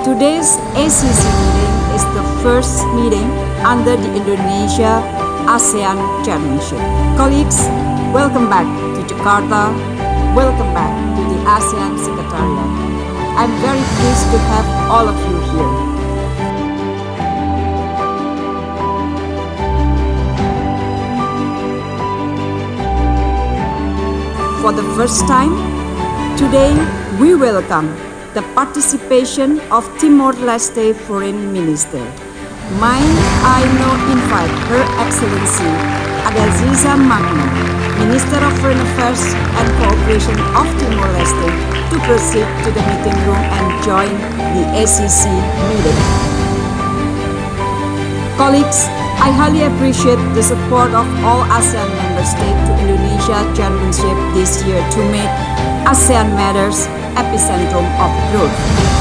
Today's ACC meeting is the first meeting under the Indonesia ASEAN Chairmanship. Colleagues, welcome back to Jakarta. Welcome back to the ASEAN Secretariat. I'm very pleased to have all of you here. For the first time, today we welcome the participation of Timor-Leste Foreign Minister. May I now invite Her Excellency Adaljiza Magno, Minister of Foreign Affairs and Cooperation of Timor-Leste, to proceed to the meeting room and join the ACC meeting. Colleagues, I highly appreciate the support of all ASEAN member states to Indonesia chairmanship this year to make ASEAN matters epicentrum of growth.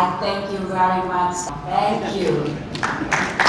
I thank you very much. Thank you.